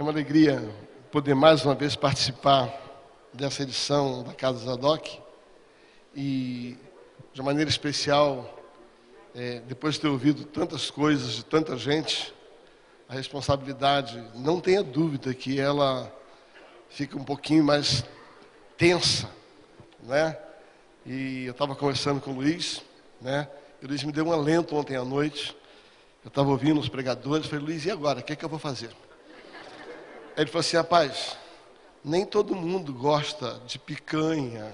É uma alegria poder mais uma vez participar dessa edição da Casa Zadok e, de maneira especial, é, depois de ter ouvido tantas coisas de tanta gente, a responsabilidade, não tenha dúvida que ela fica um pouquinho mais tensa, né? E eu estava conversando com o Luiz, né? E o Luiz me deu um alento ontem à noite. Eu estava ouvindo os pregadores, falei, Luiz, e agora? O que é que eu vou fazer? Ele falou assim, rapaz, nem todo mundo gosta de picanha,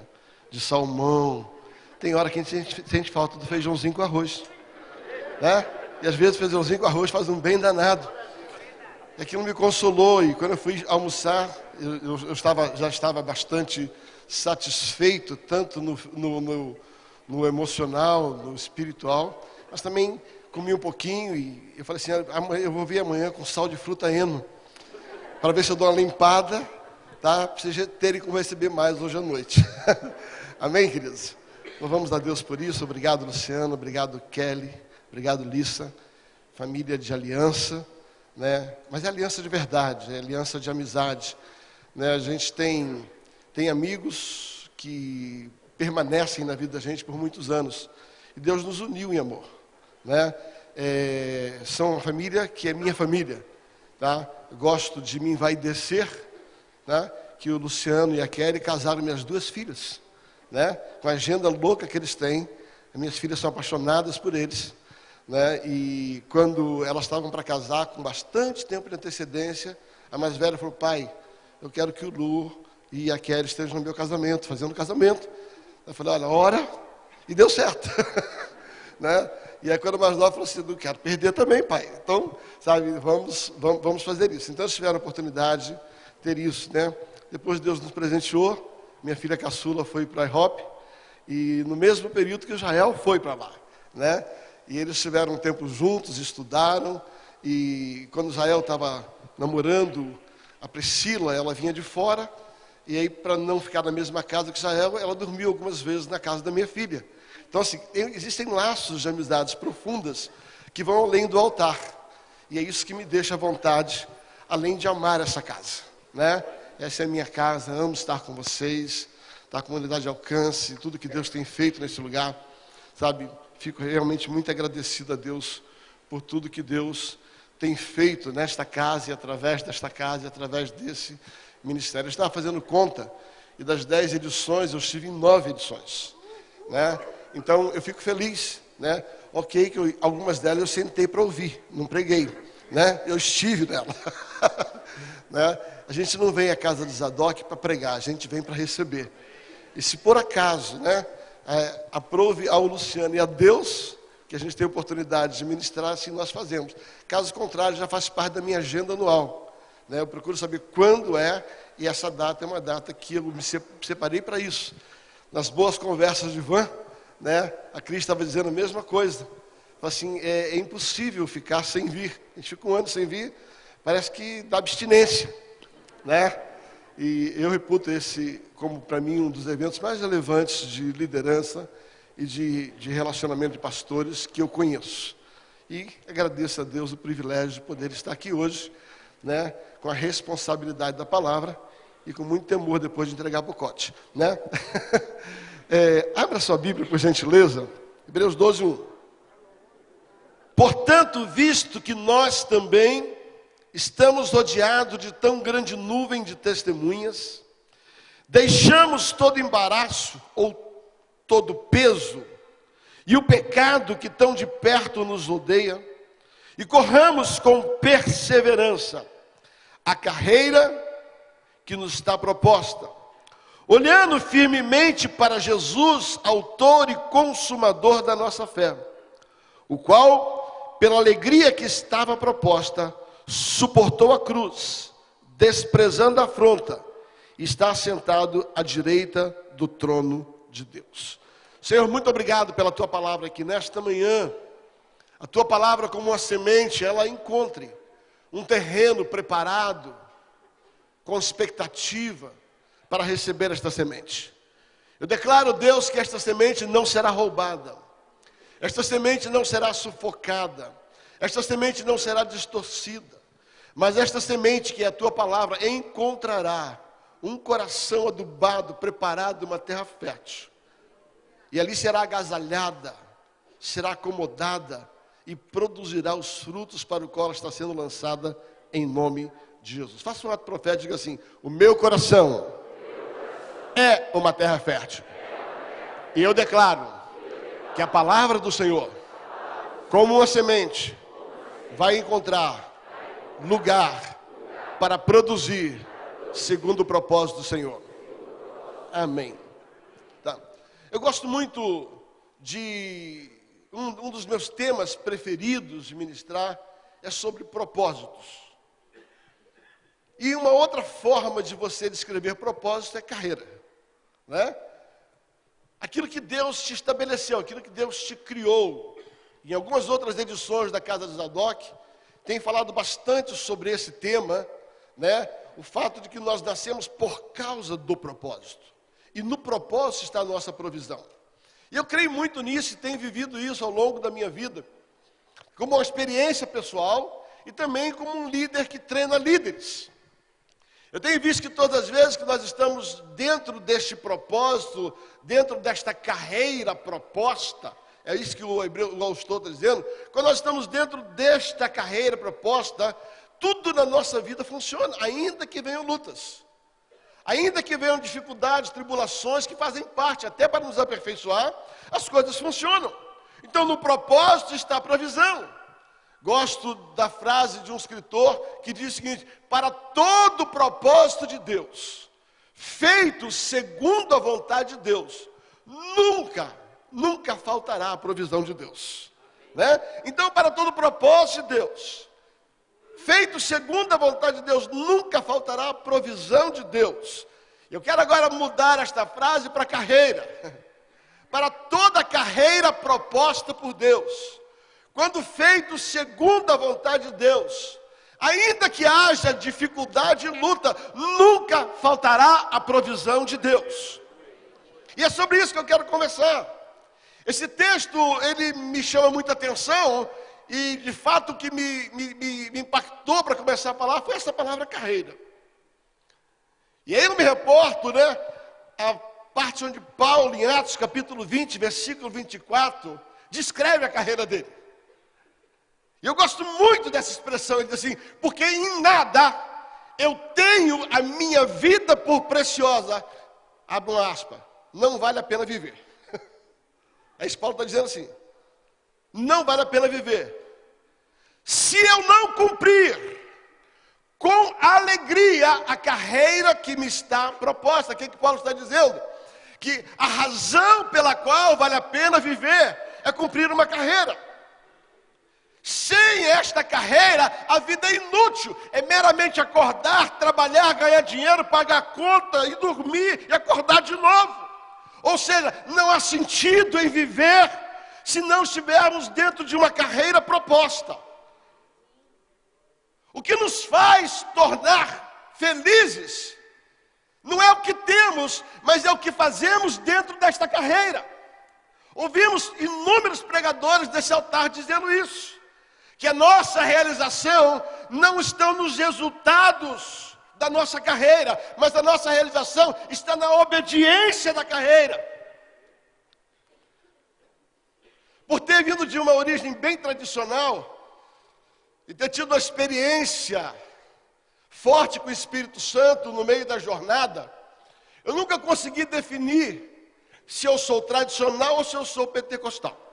de salmão. Tem hora que a gente sente falta do feijãozinho com arroz. Né? E às vezes feijãozinho com arroz faz um bem danado. E aquilo me consolou. E quando eu fui almoçar, eu, eu, eu estava, já estava bastante satisfeito, tanto no, no, no, no emocional, no espiritual, mas também comi um pouquinho e eu falei assim, eu vou vir amanhã com sal de fruta eno para ver se eu dou uma limpada, tá? Para vocês terem como receber mais hoje à noite. Amém, queridos? Louvamos a Deus por isso. Obrigado, Luciano. Obrigado, Kelly. Obrigado, Lissa. Família de aliança, né? Mas é aliança de verdade, é aliança de amizade. Né? A gente tem, tem amigos que permanecem na vida da gente por muitos anos. E Deus nos uniu em amor. Né? É, são uma família que é minha família. Tá? Gosto de me envaidecer, né? que o Luciano e a Kelly casaram minhas duas filhas, né? com a agenda louca que eles têm. As minhas filhas são apaixonadas por eles. Né? E quando elas estavam para casar, com bastante tempo de antecedência, a mais velha falou: Pai, eu quero que o Lu e a Kelly estejam no meu casamento, fazendo casamento. Eu falei: Olha, hora. E deu certo. né? E aí, quando mais nova, falou assim: não quero perder também, pai. Então, sabe, vamos, vamos, vamos fazer isso. Então, eles tiveram a oportunidade de ter isso, né? Depois, Deus nos presenteou. Minha filha caçula foi para a IHOP. E no mesmo período que Israel foi para lá, né? E eles tiveram um tempo juntos, estudaram. E quando Israel estava namorando a Priscila, ela vinha de fora. E aí, para não ficar na mesma casa que Israel, ela dormiu algumas vezes na casa da minha filha. Então, assim, existem laços de amizades profundas que vão além do altar. E é isso que me deixa à vontade, além de amar essa casa. Né? Essa é a minha casa, amo estar com vocês, estar com a comunidade de alcance, tudo que Deus tem feito nesse lugar. Sabe, fico realmente muito agradecido a Deus por tudo que Deus tem feito nesta casa e através desta casa e através desse ministério. Eu estava fazendo conta e das dez edições eu estive em nove edições. Né? Então eu fico feliz, né? Ok, que eu, algumas delas eu sentei para ouvir, não preguei, né? Eu estive nela. né? A gente não vem à casa de Zadok para pregar, a gente vem para receber. E se por acaso, né, é, aprove ao Luciano e a Deus que a gente tem oportunidade de ministrar, assim nós fazemos. Caso contrário, já faz parte da minha agenda anual. Né? Eu procuro saber quando é, e essa data é uma data que eu me separei para isso. Nas boas conversas de van, né? A Cris estava dizendo a mesma coisa. Assim, é, é, impossível ficar sem vir. A gente fica um ano sem vir, parece que dá abstinência, né? E eu reputo esse como para mim um dos eventos mais relevantes de liderança e de, de relacionamento de pastores que eu conheço. E agradeço a Deus o privilégio de poder estar aqui hoje, né? Com a responsabilidade da palavra e com muito temor depois de entregar para o cote, né? É, abra sua Bíblia, por gentileza. Hebreus 12, 1. Portanto, visto que nós também estamos rodeados de tão grande nuvem de testemunhas, deixamos todo embaraço ou todo peso e o pecado que tão de perto nos rodeia, e corramos com perseverança a carreira que nos está proposta olhando firmemente para Jesus, autor e consumador da nossa fé, o qual, pela alegria que estava proposta, suportou a cruz, desprezando a afronta, está sentado à direita do trono de Deus. Senhor, muito obrigado pela tua palavra aqui nesta manhã. A tua palavra, como uma semente, ela encontre um terreno preparado, com expectativa para receber esta semente. Eu declaro, Deus, que esta semente não será roubada, esta semente não será sufocada, esta semente não será distorcida, Mas esta semente, que é a tua palavra, encontrará um coração adubado, preparado, uma terra fértil. E ali será agasalhada, será acomodada e produzirá os frutos para o qual está sendo lançada em nome de Jesus. Faça um ato profético, diga assim: O meu coração é uma terra fértil. E eu declaro que a palavra do Senhor, como uma semente, vai encontrar lugar para produzir segundo o propósito do Senhor. Amém. Tá. Eu gosto muito de um, um dos meus temas preferidos de ministrar é sobre propósitos. E uma outra forma de você descrever propósito é carreira, né? Aquilo que Deus te estabeleceu, aquilo que Deus te criou. Em algumas outras edições da Casa de Zadok, tem falado bastante sobre esse tema, né? O fato de que nós nascemos por causa do propósito. E no propósito está a nossa provisão. E eu creio muito nisso e tenho vivido isso ao longo da minha vida, como uma experiência pessoal e também como um líder que treina líderes. Eu tenho visto que todas as vezes que nós estamos dentro deste propósito, dentro desta carreira proposta, é isso que o hebreu, o autor está dizendo, quando nós estamos dentro desta carreira proposta, tudo na nossa vida funciona, ainda que venham lutas. Ainda que venham dificuldades, tribulações que fazem parte, até para nos aperfeiçoar, as coisas funcionam. Então, no propósito está a provisão. Gosto da frase de um escritor que diz o seguinte: para todo propósito de Deus, feito segundo a vontade de Deus, nunca, nunca faltará a provisão de Deus. Né? Então, para todo propósito de Deus, feito segundo a vontade de Deus, nunca faltará a provisão de Deus. Eu quero agora mudar esta frase para carreira. Para toda carreira proposta por Deus, quando feito segundo a vontade de Deus, ainda que haja dificuldade e luta, nunca faltará a provisão de Deus. E é sobre isso que eu quero conversar. Esse texto, ele me chama muita atenção, e de fato o que me, me, me, impactou para começar a falar foi essa palavra carreira. E aí eu me reporto, né, a parte onde Paulo, em Atos capítulo 20, versículo 24, descreve a carreira dele. E eu gosto muito dessa expressão, ele diz assim, porque em nada eu tenho a minha vida por preciosa, abre uma aspa, não vale a pena viver. Aí Paulo está dizendo assim, não vale a pena viver. Se eu não cumprir com alegria a carreira que me está proposta, o que, que Paulo está dizendo? Que a razão pela qual vale a pena viver é cumprir uma carreira. Sem esta carreira, a vida é inútil. É meramente acordar, trabalhar, ganhar dinheiro, pagar conta e dormir e acordar de novo. Ou seja, não há sentido em viver se não estivermos dentro de uma carreira proposta. O que nos faz tornar felizes não é o que temos, mas é o que fazemos dentro desta carreira. Ouvimos inúmeros pregadores desse altar dizendo isso, que a nossa realização não está nos resultados da nossa carreira, mas a nossa realização está na obediência da carreira. Por ter vindo de uma origem bem tradicional e ter tido uma experiência forte com o Espírito Santo no meio da jornada, eu nunca consegui definir se eu sou tradicional ou se eu sou pentecostal.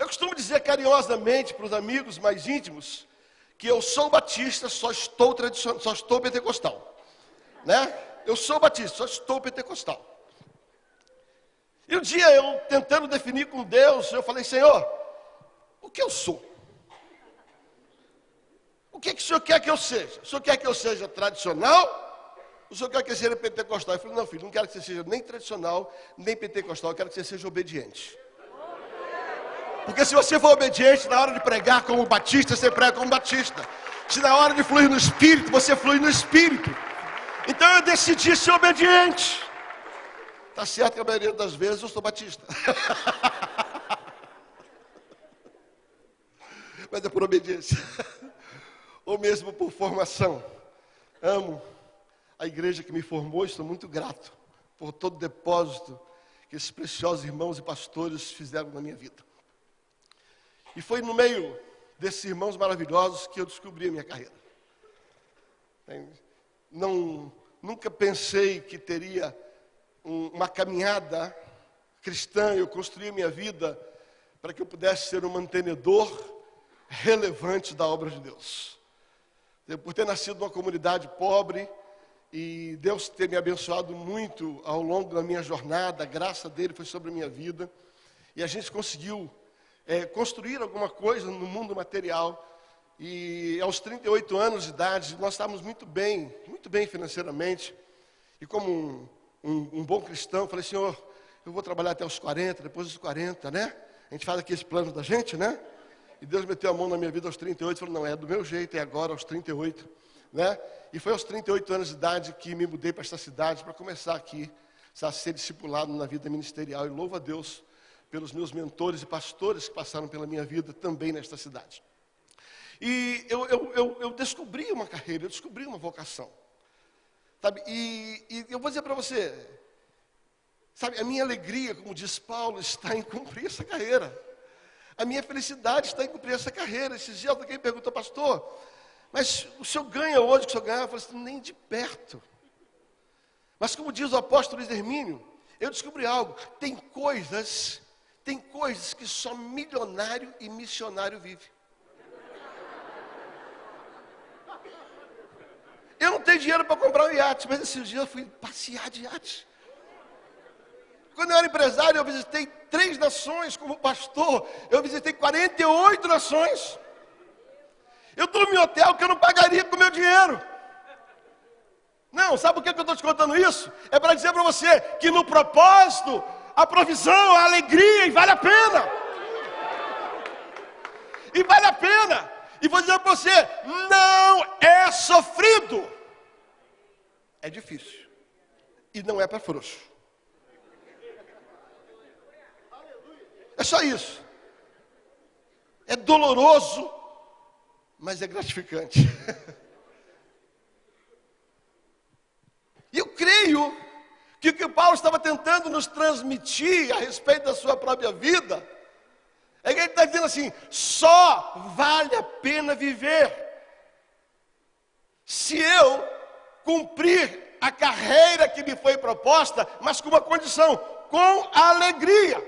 Eu costumo dizer carinhosamente para os amigos mais íntimos que eu sou batista, só estou tradicional, só estou pentecostal, né? Eu sou batista, só estou pentecostal. E um dia eu tentando definir com Deus, eu falei, Senhor, o que eu sou? O que, que o Senhor quer que eu seja? O Senhor quer que eu seja tradicional? O Senhor quer que eu seja pentecostal? Eu falei, não, filho, não quero que você seja nem tradicional, nem pentecostal, eu quero que você seja obediente. Porque se você for obediente, na hora de pregar como batista, você prega como batista. Se na hora de fluir no espírito, você flui no espírito. Então eu decidi ser obediente. Está certo que a maioria das vezes eu sou batista. mas é por obediência. Ou mesmo por formação. Amo a igreja que me formou, estou muito grato por todo o depósito que esses preciosos irmãos e pastores fizeram na minha vida. E foi no meio desses irmãos maravilhosos que eu descobri a minha carreira. Não, nunca pensei que teria um, uma caminhada cristã, eu construí a minha vida para que eu pudesse ser um mantenedor relevante da obra de Deus. Por ter nascido numa comunidade pobre e Deus ter me abençoado muito ao longo da minha jornada, a graça dele foi sobre a minha vida, e a gente conseguiu é, construir alguma coisa no mundo material. E aos 38 anos de idade, nós estávamos muito bem, muito bem financeiramente. E como um, um, um bom cristão, falei, Senhor, eu vou trabalhar até os 40, depois dos 40, né? A gente faz aqui esse plano da gente, né? E Deus meteu a mão na minha vida aos 38 e falou, não, é do meu jeito, é agora aos 38, né? E foi aos 38 anos de idade que me mudei para esta cidade para começar aqui a ser discipulado na vida ministerial. E louvo a Deus pelos meus mentores e pastores que passaram pela minha vida também nesta cidade. E eu, eu, eu, eu descobri uma carreira, eu descobri uma vocação. Sabe? E, e eu vou dizer para você, sabe, a minha alegria, como diz Paulo, está em cumprir essa carreira. A minha felicidade está em cumprir essa carreira. Esses dias alguém perguntou, pastor, mas o senhor ganha hoje que o senhor ganha? Eu falei assim, nem de perto. Mas como diz o apóstolo Hermínio, eu descobri algo. Tem coisas, tem coisas que só milionário e missionário vive. Eu não tenho dinheiro para comprar um iate, mas esses dias eu fui passear de iate. Quando eu era empresário, eu visitei três nações como pastor. Eu visitei 48 nações. Eu dormi em hotel que eu não pagaria com meu dinheiro. Não, sabe por que eu estou te contando isso? É para dizer para você que no propósito, a provisão, a alegria, e vale a pena. E vale a pena. E vou dizer para você: não é sofrido. É difícil. E não é para frouxo. É só isso. É doloroso, mas é gratificante. E eu creio que o que Paulo estava tentando nos transmitir a respeito da sua própria vida, é que ele está dizendo assim: só vale a pena viver se eu cumprir a carreira que me foi proposta, mas com uma condição, com alegria.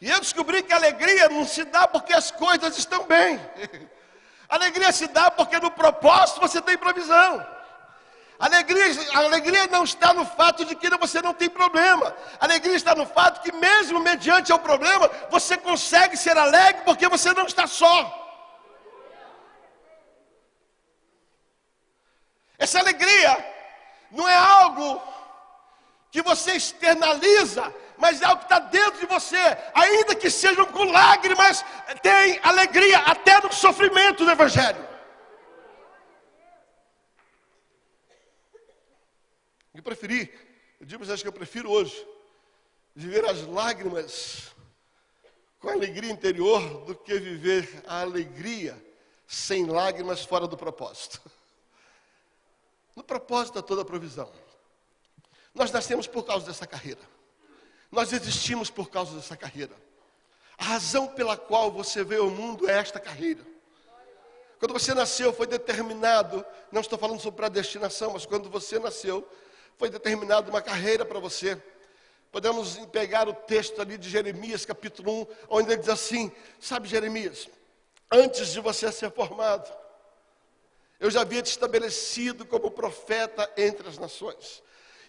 E eu descobri que a alegria não se dá porque as coisas estão bem. A alegria se dá porque no propósito você tem provisão. Alegria, alegria não está no fato de que você não tem problema. Alegria está no fato que, mesmo mediante o problema, você consegue ser alegre porque você não está só. Essa alegria não é algo que você externaliza, mas é algo que está dentro de você, ainda que sejam com lágrimas, tem alegria até no sofrimento do Evangelho. Eu preferi, eu digo para vocês que eu prefiro hoje, viver as lágrimas com alegria interior do que viver a alegria sem lágrimas fora do propósito. No propósito da toda a provisão. Nós nascemos por causa dessa carreira. Nós existimos por causa dessa carreira. A razão pela qual você veio ao mundo é esta carreira. Quando você nasceu, foi determinado, não estou falando sobre predestinação, mas quando você nasceu, foi determinada uma carreira para você. Podemos pegar o texto ali de Jeremias, capítulo 1, onde ele diz assim: Sabe, Jeremias, antes de você ser formado, eu já havia te estabelecido como profeta entre as nações.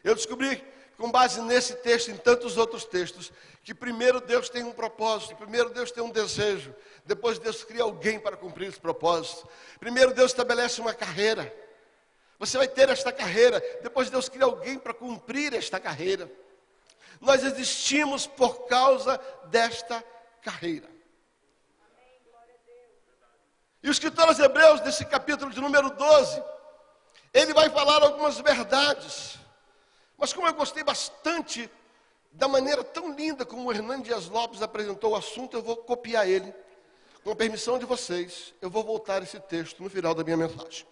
Eu descobri, com base nesse texto e em tantos outros textos, que primeiro Deus tem um propósito, primeiro Deus tem um desejo, depois Deus cria alguém para cumprir esse propósito. Primeiro Deus estabelece uma carreira. Você vai ter esta carreira. Depois Deus cria alguém para cumprir esta carreira. Nós existimos por causa desta carreira. E o escritor aos Hebreus, nesse capítulo de número 12, ele vai falar algumas verdades. Mas como eu gostei bastante da maneira tão linda como o Hernando Dias Lopes apresentou o assunto, eu vou copiar ele. com a permissão de vocês, eu vou voltar esse texto no final da minha mensagem.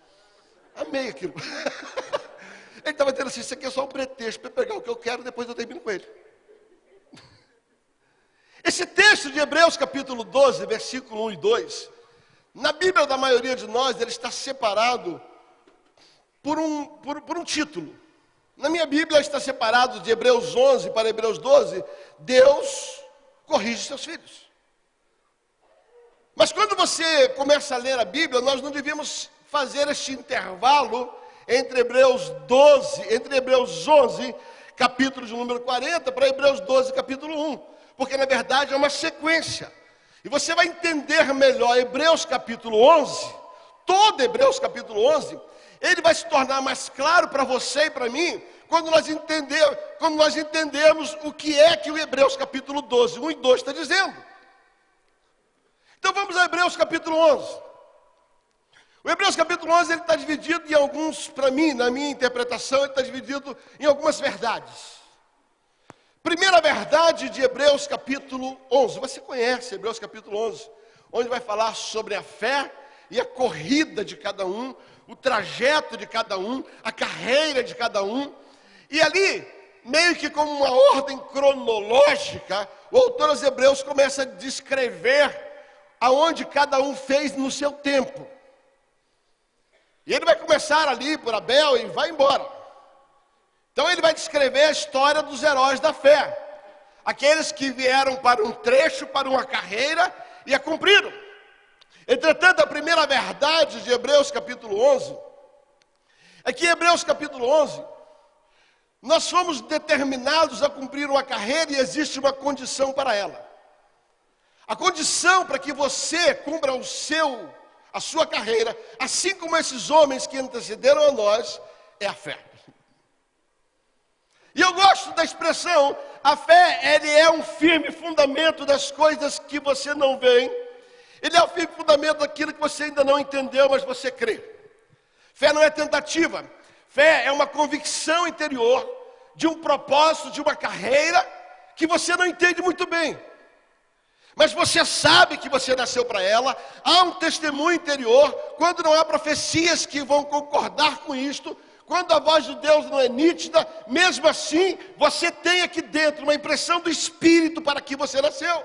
Amei aquilo. ele estava dizendo assim: Isso aqui é só um pretexto para pegar o que eu quero, depois eu termino com ele. Esse texto de Hebreus, capítulo 12, versículo 1 e 2, na Bíblia da maioria de nós, ele está separado por um, por, por um título. Na minha Bíblia está separado de Hebreus 11 para Hebreus 12, Deus corrige seus filhos. Mas quando você começa a ler a Bíblia, nós não devíamos fazer este intervalo entre Hebreus 12, entre Hebreus 11, capítulo de número 40, para Hebreus 12, capítulo 1, porque na verdade é uma sequência. E você vai entender melhor Hebreus capítulo 11, todo Hebreus capítulo 11, ele vai se tornar mais claro para você e para mim, quando nós, entender, quando nós entendermos o que é que o Hebreus capítulo 12, 1 e 2 está dizendo. Então vamos a Hebreus capítulo 11. O Hebreus capítulo 11 ele está dividido em alguns, para mim, na minha interpretação, ele está dividido em algumas verdades. Primeira verdade de Hebreus capítulo 11. Você conhece Hebreus capítulo 11, onde vai falar sobre a fé e a corrida de cada um, o trajeto de cada um, a carreira de cada um. E ali, meio que como uma ordem cronológica, o autor aos Hebreus começa a descrever aonde cada um fez no seu tempo. E ele vai começar ali por Abel e vai embora. Então ele vai descrever a história dos heróis da fé. Aqueles que vieram para um trecho, para uma carreira e a cumpriram. Entretanto, a primeira verdade de Hebreus capítulo 11 é que em Hebreus capítulo 11 nós fomos determinados a cumprir uma carreira e existe uma condição para ela. A condição para que você cumpra o seu, a sua carreira, assim como esses homens que antecederam a nós, é a fé. E eu gosto da expressão, a fé, ele é um firme fundamento das coisas que você não vê. Ele é o firme fundamento daquilo que você ainda não entendeu, mas você crê. Fé não é tentativa. Fé é uma convicção interior de um propósito, de uma carreira que você não entende muito bem mas você sabe que você nasceu para ela, há um testemunho interior, quando não há profecias que vão concordar com isto, quando a voz de Deus não é nítida, mesmo assim, você tem aqui dentro uma impressão do Espírito para que você nasceu.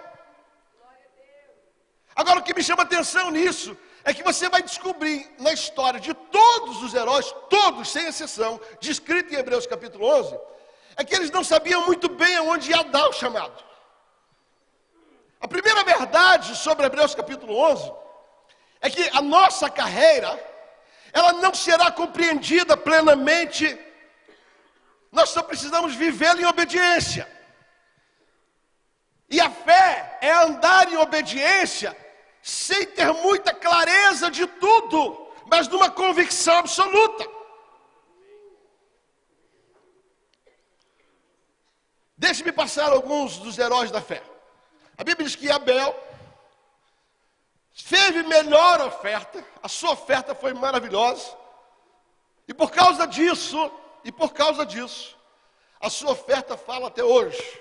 Agora, o que me chama atenção nisso é que você vai descobrir na história de todos os heróis, todos sem exceção, descrito em Hebreus capítulo 11, é que eles não sabiam muito bem aonde ia dar o chamado. A primeira verdade sobre Hebreus capítulo 11 é que a nossa carreira, ela não será compreendida plenamente, nós só precisamos vivê-la em obediência. E a fé é andar em obediência sem ter muita clareza de tudo, mas numa convicção absoluta. Deixe-me passar alguns dos heróis da fé. A Bíblia diz que Abel fez melhor oferta, a sua oferta foi maravilhosa, e por causa disso, e por causa disso, a sua oferta fala até hoje.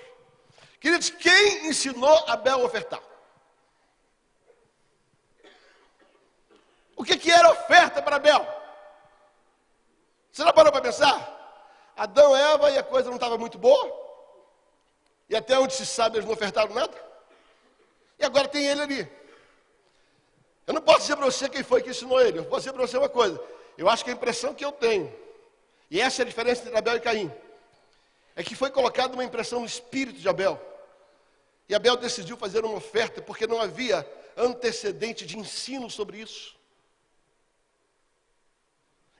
Queridos, quem ensinou Abel a ofertar? O que, que era oferta para Abel? Você não parou para pensar? Adão, Eva e a coisa não estava muito boa? E até onde se sabe eles não ofertaram nada? E agora tem ele ali. Eu não posso dizer para você quem foi que ensinou ele. Eu posso dizer para você uma coisa. Eu acho que a impressão que eu tenho, e essa é a diferença entre Abel e Caim, é que foi colocada uma impressão no espírito de Abel. E Abel decidiu fazer uma oferta porque não havia antecedente de ensino sobre isso.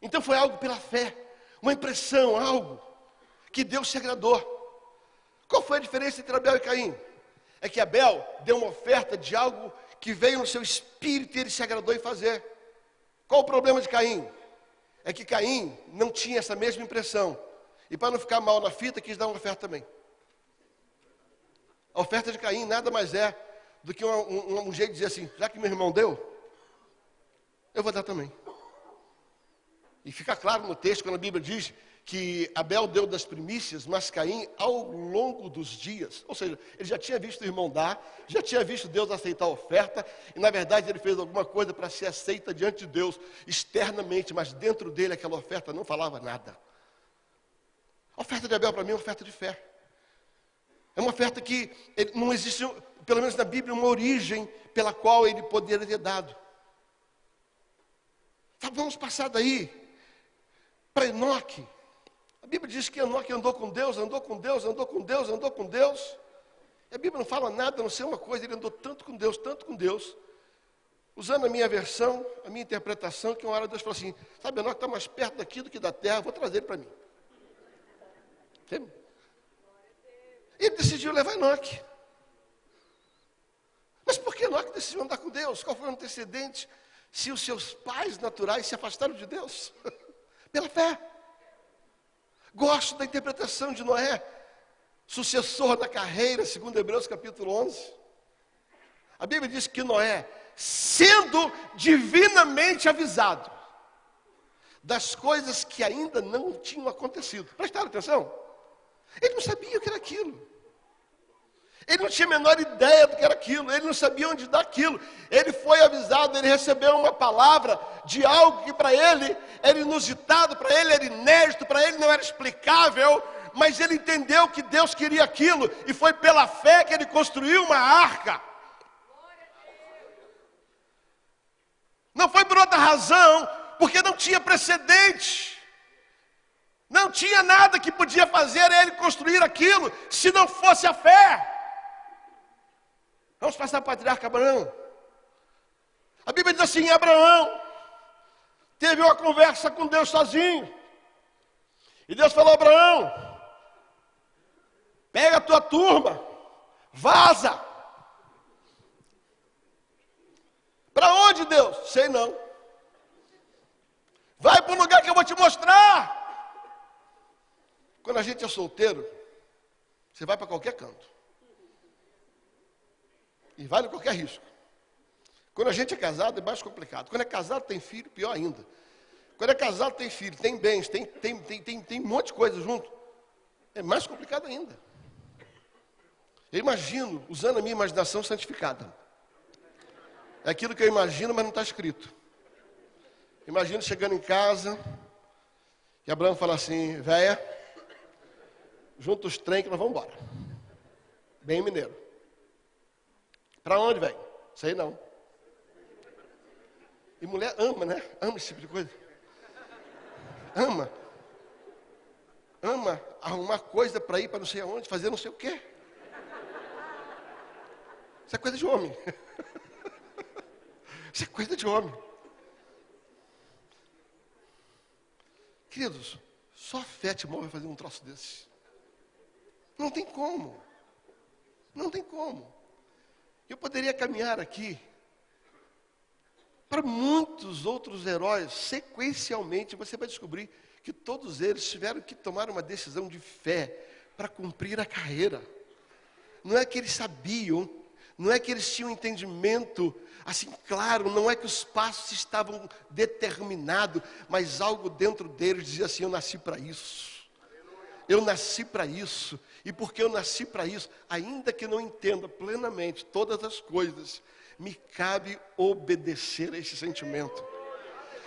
Então foi algo pela fé, uma impressão, algo que Deus se agradou. Qual foi a diferença entre Abel e Caim? É que Abel deu uma oferta de algo que veio no seu espírito e ele se agradou em fazer. Qual o problema de Caim? É que Caim não tinha essa mesma impressão. E para não ficar mal na fita, quis dar uma oferta também. A oferta de Caim nada mais é do que um, um, um jeito de dizer assim: já que meu irmão deu, eu vou dar também. E fica claro no texto, quando a Bíblia diz que Abel deu das primícias, mas Caim, ao longo dos dias, ou seja, ele já tinha visto o irmão dar, já tinha visto Deus aceitar a oferta, e na verdade ele fez alguma coisa para ser aceita diante de Deus externamente, mas dentro dele aquela oferta não falava nada. A oferta de Abel para mim é uma oferta de fé. É uma oferta que não existe, pelo menos na Bíblia, uma origem pela qual ele poderia ter dado. Tá, vamos passar daí para Enoque. A Bíblia diz que Enoque andou com Deus, andou com Deus, andou com Deus, andou com Deus. E a Bíblia não fala nada, não ser uma coisa, ele andou tanto com Deus, tanto com Deus. Usando a minha versão, a minha interpretação, que uma hora Deus falou assim, sabe, Enoque está mais perto daqui do que da terra, vou trazer ele para mim. E ele decidiu levar Enoque. Mas por que Enoque decidiu andar com Deus? Qual foi o antecedente? Se os seus pais naturais se afastaram de Deus? Pela fé. Gosto da interpretação de Noé, sucessor da carreira, segundo Hebreus capítulo 11. A Bíblia diz que Noé, sendo divinamente avisado das coisas que ainda não tinham acontecido, prestaram atenção? Ele não sabia o que era aquilo. Ele não tinha a menor ideia do que era aquilo, ele não sabia onde dar aquilo. Ele foi avisado, ele recebeu uma palavra de algo que para ele era inusitado, para ele era inédito, para ele não era explicável, mas ele entendeu que Deus queria aquilo e foi pela fé que ele construiu uma arca. Não foi por outra razão, porque não tinha precedente. Não tinha nada que podia fazer ele construir aquilo se não fosse a fé. Vamos passar o patriarca Abraão. A Bíblia diz assim: Abraão teve uma conversa com Deus sozinho. E Deus falou: Abraão, pega a tua turma, vaza. Para onde, Deus? Sei não. Vai para o lugar que eu vou te mostrar. Quando a gente é solteiro, você vai para qualquer canto. E vale qualquer risco. Quando a gente é casado é mais complicado. Quando é casado tem filho, pior ainda. Quando é casado tem filho, tem bens, tem, tem, tem, tem, tem um monte de coisa junto. É mais complicado ainda. Eu imagino, usando a minha imaginação santificada. É aquilo que eu imagino, mas não está escrito. Imagino chegando em casa, e Abraão fala assim, véia, junta os trem que nós vamos embora. Bem mineiro. Para onde, velho? Sei não. E mulher ama, né? Ama esse tipo de coisa. Ama. Ama arrumar coisa para ir para não sei aonde, fazer não sei o quê. Isso é coisa de homem. Isso é coisa de homem. Queridos, só a fé te move a fazer um troço desse. Não tem como. Não tem como. Eu poderia caminhar aqui para muitos outros heróis, sequencialmente, você vai descobrir que todos eles tiveram que tomar uma decisão de fé para cumprir a carreira. Não é que eles sabiam, não é que eles tinham entendimento assim claro, não é que os passos estavam determinados, mas algo dentro deles dizia assim: Eu nasci para isso. Eu nasci para isso. E porque eu nasci para isso, ainda que não entenda plenamente todas as coisas, me cabe obedecer a esse sentimento.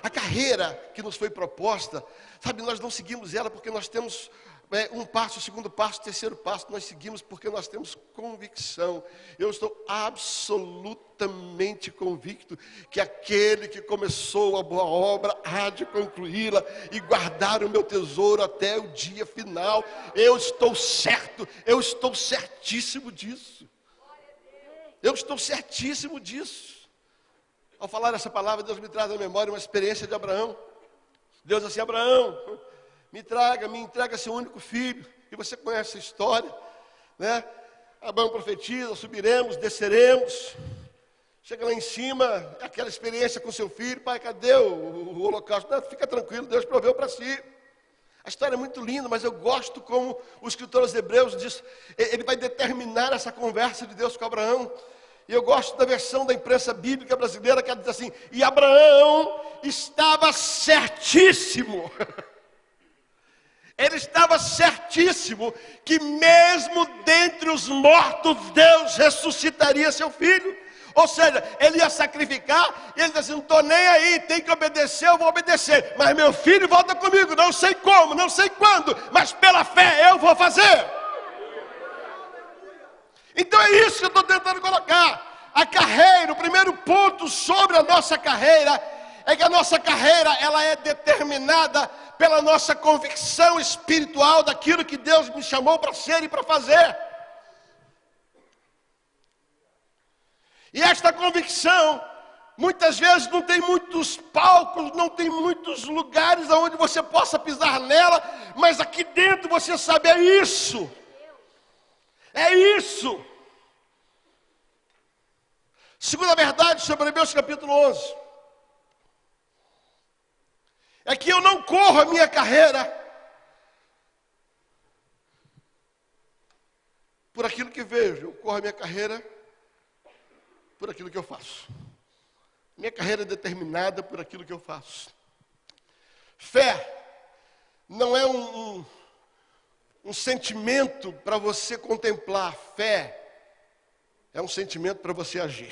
A carreira que nos foi proposta, sabe, nós não seguimos ela porque nós temos um passo, segundo passo, terceiro passo, nós seguimos porque nós temos convicção. Eu estou absolutamente convicto que aquele que começou a boa obra há de concluí-la e guardar o meu tesouro até o dia final. Eu estou certo, eu estou certíssimo disso. Eu estou certíssimo disso. Ao falar essa palavra, Deus me traz à memória uma experiência de Abraão. Deus assim, Abraão, me traga, me entrega seu único filho. E você conhece a história, né? Abraão profetiza, subiremos, desceremos. Chega lá em cima, aquela experiência com seu filho, pai, cadê o, o, holocausto? Não, fica tranquilo, Deus proveu para si. A história é muito linda, mas eu gosto como o escritor aos Hebreus diz, ele vai determinar essa conversa de Deus com Abraão. E eu gosto da versão da imprensa bíblica brasileira que ela diz assim: e Abraão estava certíssimo Ele estava certíssimo que, mesmo dentre os mortos, Deus ressuscitaria seu filho. Ou seja, ele ia sacrificar, e ele disse assim: não estou nem aí, tem que obedecer, eu vou obedecer. Mas meu filho volta comigo, não sei como, não sei quando, mas pela fé eu vou fazer. Então é isso que eu estou tentando colocar. A carreira, o primeiro ponto sobre a nossa carreira é que a nossa carreira ela é determinada pela nossa convicção espiritual daquilo que Deus me chamou para ser e para fazer. E esta convicção, muitas vezes não tem muitos palcos, não tem muitos lugares onde você possa pisar nela, mas aqui dentro você sabe, é isso. É isso. Segunda verdade sobre Hebreus capítulo 11. É que eu não corro a minha carreira por aquilo que vejo, eu corro a minha carreira por aquilo que eu faço. Minha carreira é determinada por aquilo que eu faço. Fé não é um, um, um sentimento para você contemplar. Fé é um sentimento para você agir.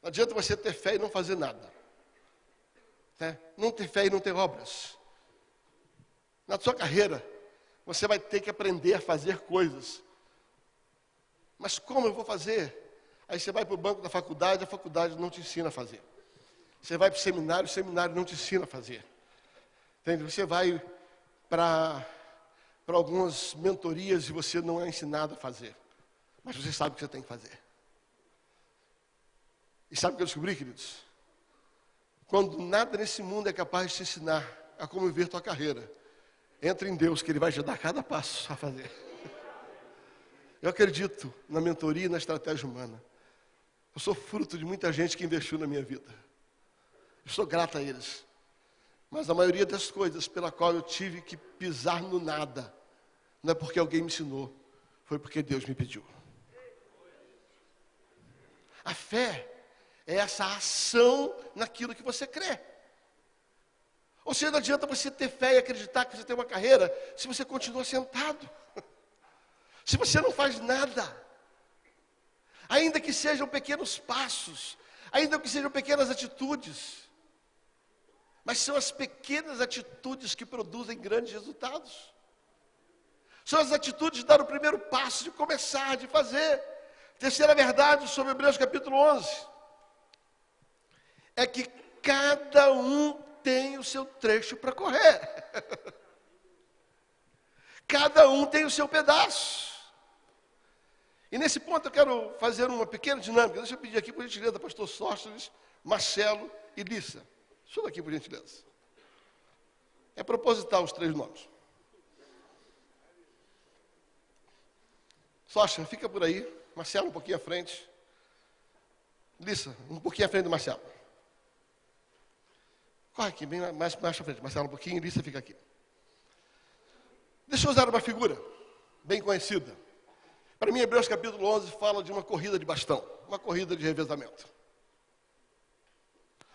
Não adianta você ter fé e não fazer nada. Né? Não ter fé e não ter obras. Na sua carreira, você vai ter que aprender a fazer coisas mas como eu vou fazer? Aí você vai para o banco da faculdade, a faculdade não te ensina a fazer. Você vai para o seminário, o seminário não te ensina a fazer. Entende? Você vai para, algumas mentorias e você não é ensinado a fazer. Mas você sabe o que você tem que fazer. E sabe o que eu descobri, queridos? Quando nada nesse mundo é capaz de te ensinar a como viver tua carreira, entre em Deus que Ele vai te dar cada passo a fazer. Eu acredito na mentoria e na estratégia humana. Eu sou fruto de muita gente que investiu na minha vida. Eu sou grato a eles. Mas a maioria das coisas pela qual eu tive que pisar no nada, não é porque alguém me ensinou, foi porque Deus me pediu. A fé é essa ação naquilo que você crê. Ou seja, não adianta você ter fé e acreditar que você tem uma carreira se você continua sentado se você não faz nada, ainda que sejam pequenos passos, ainda que sejam pequenas atitudes, mas são as pequenas atitudes que produzem grandes resultados. São as atitudes de dar o primeiro passo, de começar, de fazer. Terceira verdade sobre Hebreus capítulo 11 é que cada um tem o seu trecho para correr. cada um tem o seu pedaço. E nesse ponto eu quero fazer uma pequena dinâmica. Deixa eu pedir aqui, por gentileza, pastor Sóstenes, Marcelo e Lissa. Suba aqui, por gentileza. É proposital os três nomes. Sóstenes, fica por aí. Marcelo, um pouquinho à frente. Lissa, um pouquinho à frente do Marcelo. Corre aqui, bem mais, mais à frente. Marcelo, um pouquinho, Lissa fica aqui. Deixa eu usar uma figura bem conhecida. Para mim, Hebreus capítulo 11 fala de uma corrida de bastão, uma corrida de revezamento.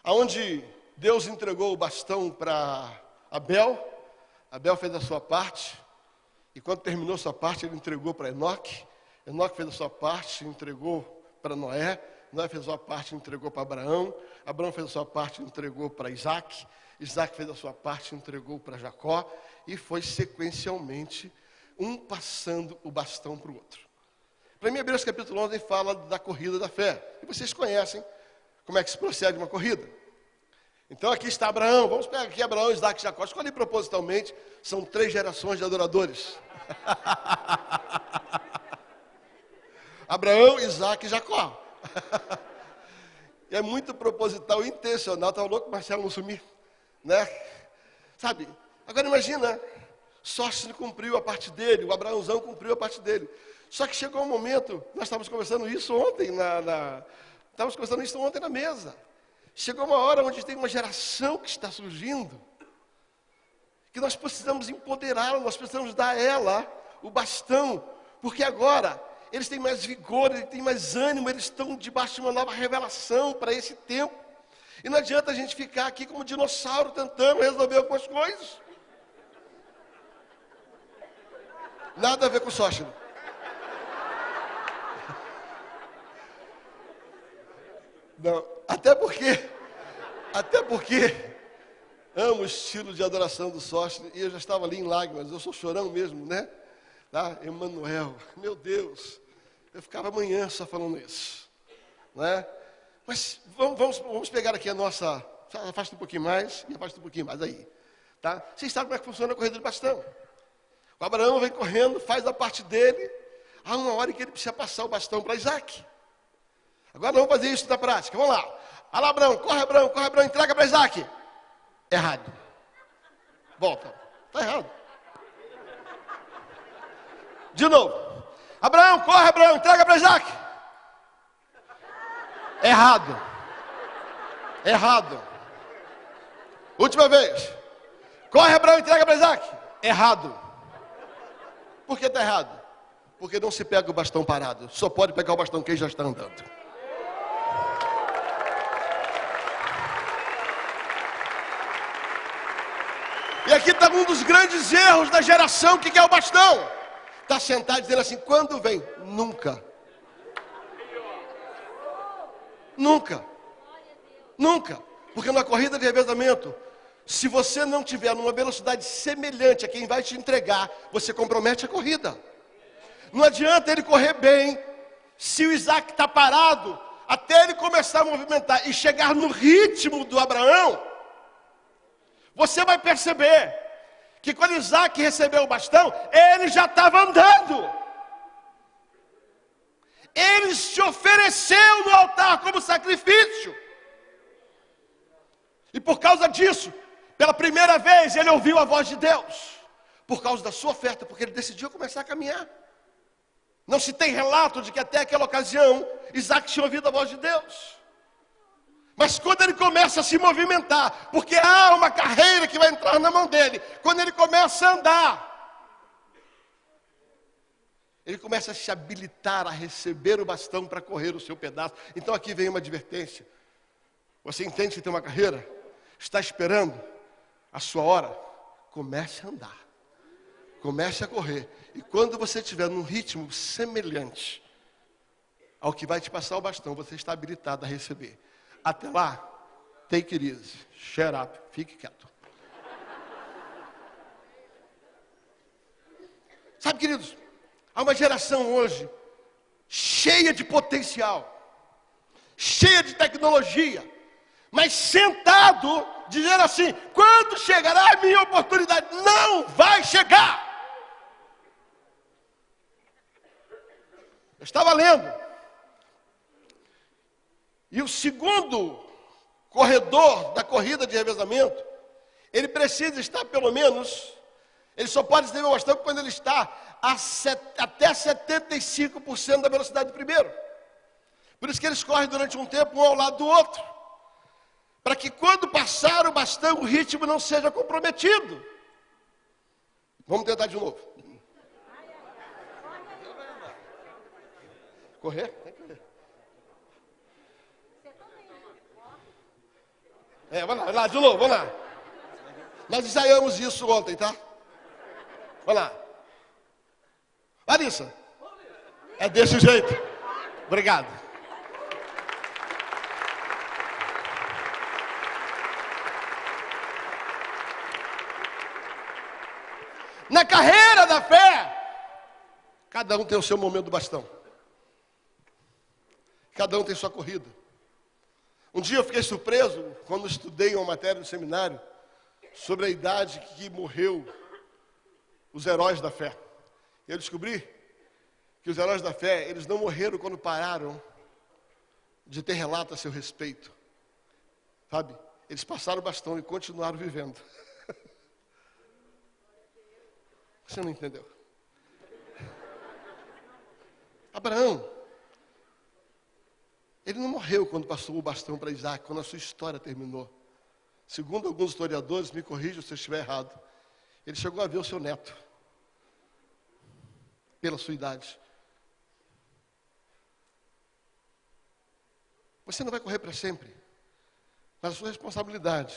Aonde Deus entregou o bastão para Abel, Abel fez a sua parte, e quando terminou sua parte, ele entregou para Enoque, Enoque fez a sua parte, entregou para Noé, Noé fez a sua parte, entregou para Abraão, Abraão fez a sua parte, entregou para Isaac, Isaac fez a sua parte, entregou para Jacó, e foi sequencialmente um passando o bastão para o outro. Para mim, Hebreus capítulo 11 fala da corrida da fé. E vocês conhecem como é que se procede uma corrida. Então aqui está Abraão. Vamos pegar aqui Abraão, Isaac e Jacó. Escolhi propositalmente, são três gerações de adoradores. Abraão, Isaac e Jacó. É muito proposital, intencional. Estava louco Marcelo não sumir. Né? Sabe? Agora imagina, Sócio cumpriu a parte dele, o Abraãozão cumpriu a parte dele. Só que chegou um momento, nós estávamos conversando isso ontem, na, na, estávamos conversando isso ontem na mesa. Chegou uma hora onde tem uma geração que está surgindo, que nós precisamos empoderá-la, nós precisamos dar a ela o bastão, porque agora eles têm mais vigor, eles têm mais ânimo, eles estão debaixo de uma nova revelação para esse tempo. E não adianta a gente ficar aqui como dinossauro tentando resolver algumas coisas. Nada a ver com o sócio. Não, até porque, até porque amo o estilo de adoração do sócio e eu já estava ali em lágrimas, eu sou chorão mesmo, né? Tá? Emanuel, meu Deus, eu ficava amanhã só falando isso, né? Mas vamos, vamos, vamos pegar aqui a nossa, afasta um pouquinho mais e afasta um pouquinho mais aí, tá? Vocês sabem como é que funciona a corrida de bastão? O Abraão vem correndo, faz a parte dele, há uma hora que ele precisa passar o bastão para Isaac. Agora vamos fazer isso na prática. Vamos lá. Olha lá, Abraão, corre, Abraão, corre, Abraão, entrega para Isaac. Errado. Volta. Está errado. De novo. Abraão, corre, Abraão, entrega para Isaac. Errado. Errado. Última vez. Corre, Abraão, entrega para Isaac. Errado. Por que está errado? Porque não se pega o bastão parado. Só pode pegar o bastão quem já está andando. E aqui está um dos grandes erros da geração que quer o bastão. Está sentado dizendo assim: quando vem? Nunca. Nunca. Nunca. Porque na corrida de revezamento, se você não tiver numa velocidade semelhante a quem vai te entregar, você compromete a corrida. Não adianta ele correr bem, se o Isaac está parado, até ele começar a movimentar e chegar no ritmo do Abraão, você vai perceber que quando Isaac recebeu o bastão, ele já estava andando. Ele se ofereceu no altar como sacrifício. E por causa disso, pela primeira vez, ele ouviu a voz de Deus. Por causa da sua oferta, porque ele decidiu começar a caminhar. Não se tem relato de que até aquela ocasião Isaac tinha ouvido a voz de Deus. Mas quando ele começa a se movimentar, porque há uma carreira que vai entrar na mão dele, quando ele começa a andar, ele começa a se habilitar a receber o bastão para correr o seu pedaço. Então aqui vem uma advertência. Você entende que tem uma carreira? Está esperando a sua hora? Comece a andar. Comece a correr. E quando você estiver num ritmo semelhante ao que vai te passar o bastão, você está habilitado a receber. Até lá, take it easy, shut up, fique quieto. Sabe, queridos, há uma geração hoje cheia de potencial, cheia de tecnologia, mas sentado dizendo assim: quando chegará a minha oportunidade? Não vai chegar. Eu estava lendo o segundo corredor da corrida de revezamento, ele precisa estar pelo menos, ele só pode receber o bastão quando ele está a set, até 75% da velocidade do primeiro. Por isso que eles correm durante um tempo um ao lado do outro. Para que quando passar o bastão, o ritmo não seja comprometido. Vamos tentar de novo. Correr? É, vamos lá, vamos lá, de novo, vamos lá. Nós ensaiamos isso ontem, tá? Vamos lá. Larissa. É desse jeito. Obrigado. Na carreira da fé, cada um tem o seu momento do bastão. Cada um tem sua corrida. Um dia eu fiquei surpreso quando estudei uma matéria no seminário sobre a idade que morreu os heróis da fé. Eu descobri que os heróis da fé, eles não morreram quando pararam de ter relato a seu respeito. Sabe? Eles passaram o bastão e continuaram vivendo. Você não entendeu? Abraão, ele não morreu quando passou o bastão para Isaac, quando a sua história terminou. Segundo alguns historiadores, me corrijam se eu estiver errado, ele chegou a ver o seu neto, pela sua idade. Você não vai correr para sempre. Mas a sua responsabilidade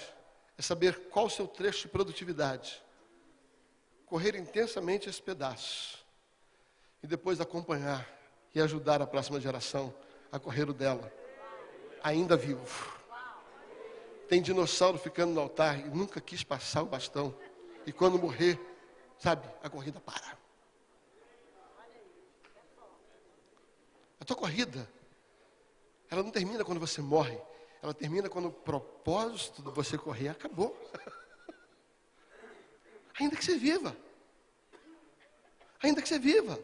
é saber qual o seu trecho de produtividade. Correr intensamente esse pedaço. E depois acompanhar e ajudar a próxima geração a correr o dela. Ainda vivo. Tem dinossauro ficando no altar e nunca quis passar o bastão. E quando morrer, sabe, a corrida para. A tua corrida, ela não termina quando você morre. Ela termina quando o propósito de você correr acabou. Ainda que você viva. Ainda que você viva.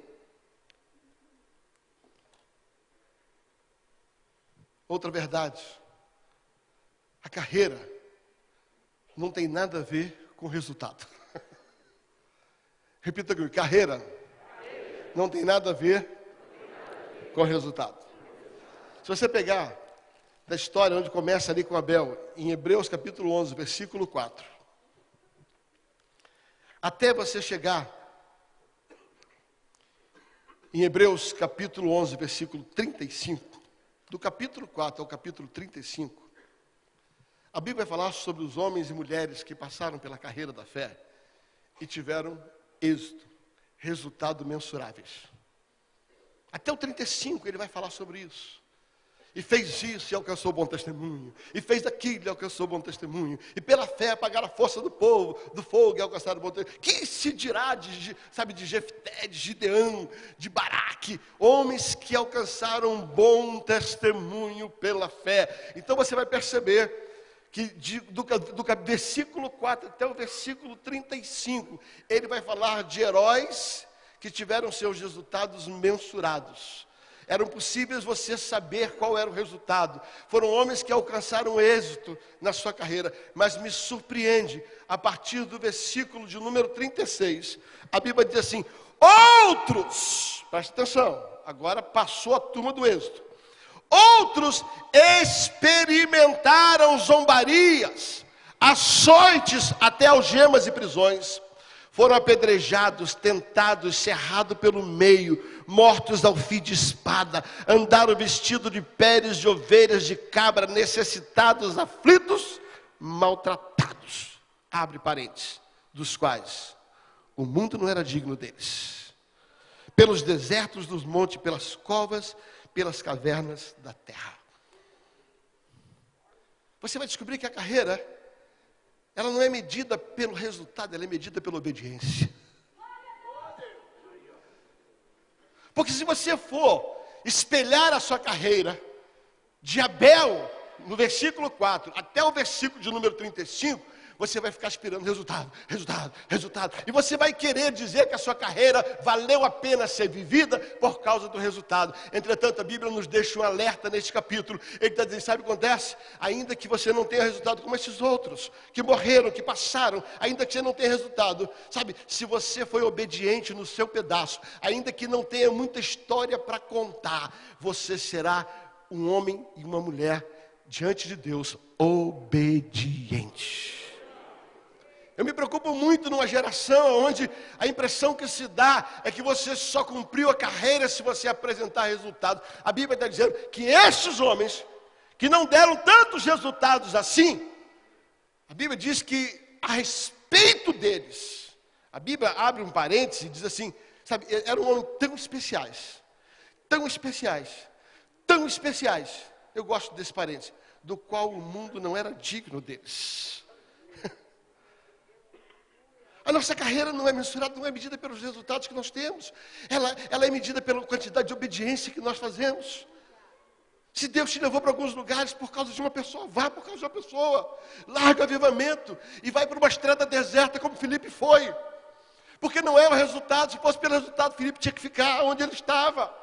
Outra verdade. A carreira não tem nada a ver com resultado. Repita comigo: carreira não tem nada a ver com resultado. Se você pegar da história onde começa ali com Abel, em Hebreus capítulo 11, versículo 4. Até você chegar em Hebreus capítulo 11, versículo 35, do capítulo 4 ao capítulo 35, a Bíblia vai falar sobre os homens e mulheres que passaram pela carreira da fé e tiveram êxito, resultados mensuráveis. Até o 35 ele vai falar sobre isso. E fez isso e alcançou bom testemunho. E fez aquilo e alcançou bom testemunho. E pela fé apagaram a força do povo, do fogo e alcançaram bom testemunho. Que se dirá de, sabe, de Jefté, de Gideão, de Baraque, homens que alcançaram bom testemunho pela fé. Então você vai perceber que de, do, do versículo 4 até o versículo 35, ele vai falar de heróis que tiveram seus resultados mensurados eram possíveis você saber qual era o resultado. Foram homens que alcançaram êxito na sua carreira, mas me surpreende, a partir do versículo de número 36, a Bíblia diz assim: outros, preste atenção, agora passou a turma do êxito. Outros experimentaram zombarias, açoites até algemas e prisões foram apedrejados, tentados, cerrados pelo meio, mortos ao fio de espada, andaram vestidos de peles de ovelhas de cabra, necessitados, aflitos, maltratados. Abre parênteses, dos quais o mundo não era digno deles. Pelos desertos dos montes, pelas covas, pelas cavernas da terra. Você vai descobrir que a carreira ela não é medida pelo resultado, ela é medida pela obediência. Porque se você for espelhar a sua carreira de Abel, no versículo 4 até o versículo de número 35, você vai ficar esperando resultado, resultado, resultado. E você vai querer dizer que a sua carreira valeu a pena ser vivida por causa do resultado. Entretanto, a Bíblia nos deixa um alerta neste capítulo. Ele está dizendo: sabe o que acontece? Ainda que você não tenha resultado como esses outros, que morreram, que passaram, ainda que você não tenha resultado, sabe, se você foi obediente no seu pedaço, ainda que não tenha muita história para contar, você será um homem e uma mulher diante de Deus obediente. Eu me preocupo muito numa geração onde a impressão que se dá é que você só cumpriu a carreira se você apresentar resultados. A Bíblia está dizendo que esses homens, que não deram tantos resultados assim, a Bíblia diz que a respeito deles, a Bíblia abre um parêntese e diz assim: sabe, eram homens tão especiais, tão especiais, tão especiais. Eu gosto desse parêntese, do qual o mundo não era digno deles. A nossa carreira não é mensurada, não é medida pelos resultados que nós temos. Ela, ela é medida pela quantidade de obediência que nós fazemos. Se Deus te levou para alguns lugares por causa de uma pessoa, vá por causa de uma pessoa. Larga o avivamento e vai para uma estrada deserta como Felipe foi. Porque não é o resultado, se fosse pelo resultado, Felipe tinha que ficar onde ele estava.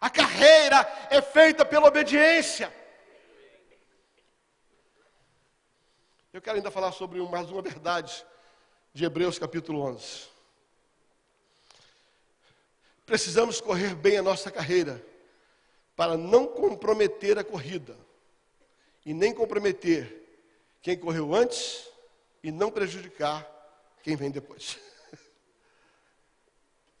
A carreira é feita pela obediência. Eu quero ainda falar sobre mais uma verdade de Hebreus capítulo 11. Precisamos correr bem a nossa carreira para não comprometer a corrida e nem comprometer quem correu antes e não prejudicar quem vem depois.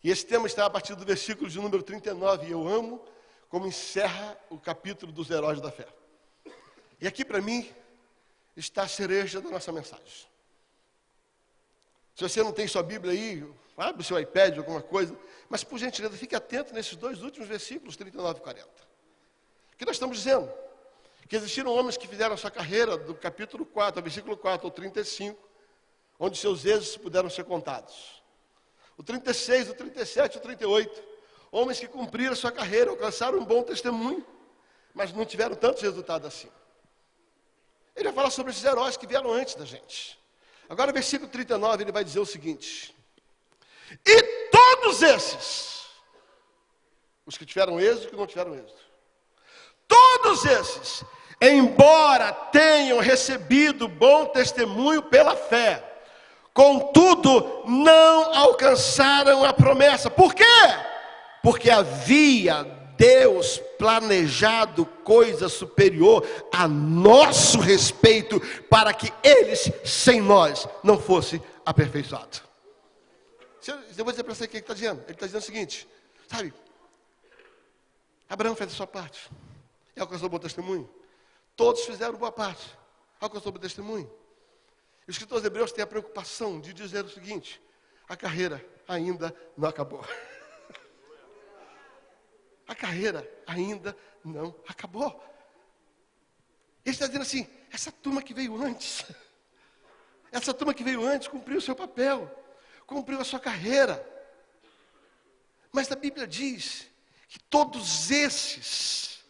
E esse tema está a partir do versículo de número 39, e eu amo como encerra o capítulo dos heróis da fé. E aqui para mim está a cereja da nossa mensagem. Se você não tem sua Bíblia aí, abre o seu iPad, alguma coisa, mas por gentileza, fique atento nesses dois últimos versículos, 39 e 40. O que nós estamos dizendo? Que existiram homens que fizeram a sua carreira do capítulo 4, versículo 4 ao 35, onde seus êxitos puderam ser contados. O 36, o 37 e o 38, homens que cumpriram a sua carreira, alcançaram um bom testemunho, mas não tiveram tantos resultados assim. Ele vai falar sobre esses heróis que vieram antes da gente. Agora, no versículo 39, ele vai dizer o seguinte: E todos esses, os que tiveram êxito e que não tiveram êxito, todos esses, embora tenham recebido bom testemunho pela fé, contudo não alcançaram a promessa. Por quê? Porque havia Deus planejado coisa superior a nosso respeito, para que eles, sem nós, não fosse aperfeiçoado. Eu vou dizer para você o que ele está dizendo. Ele está dizendo o seguinte: sabe, Abraão fez a sua parte, e alcançou o bom testemunho. Todos fizeram boa parte, alcançou o bom testemunho. Os escritores hebreus têm a preocupação de dizer o seguinte: a carreira ainda não acabou. a carreira ainda não acabou. Ele está dizendo assim: essa turma que veio antes, essa turma que veio antes cumpriu o seu papel, cumpriu a sua carreira. Mas a Bíblia diz que todos esses